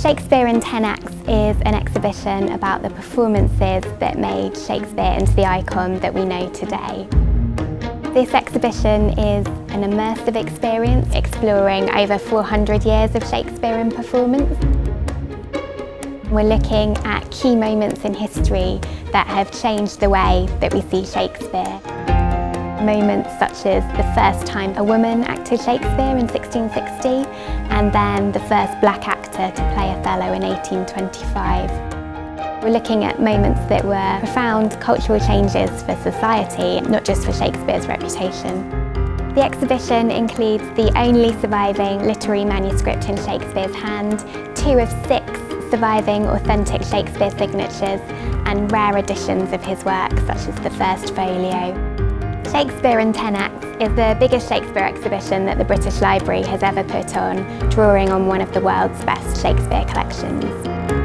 Shakespeare in 10 Acts is an exhibition about the performances that made Shakespeare into the icon that we know today. This exhibition is an immersive experience exploring over 400 years of Shakespearean performance. We're looking at key moments in history that have changed the way that we see Shakespeare. Moments such as the first time a woman acted Shakespeare in 1660 and then the first black actor to play Othello in 1825. We're looking at moments that were profound cultural changes for society, not just for Shakespeare's reputation. The exhibition includes the only surviving literary manuscript in Shakespeare's hand, two of six surviving authentic Shakespeare signatures and rare editions of his work such as the First Folio. Shakespeare in 10 Acts is the biggest Shakespeare exhibition that the British Library has ever put on, drawing on one of the world's best Shakespeare collections.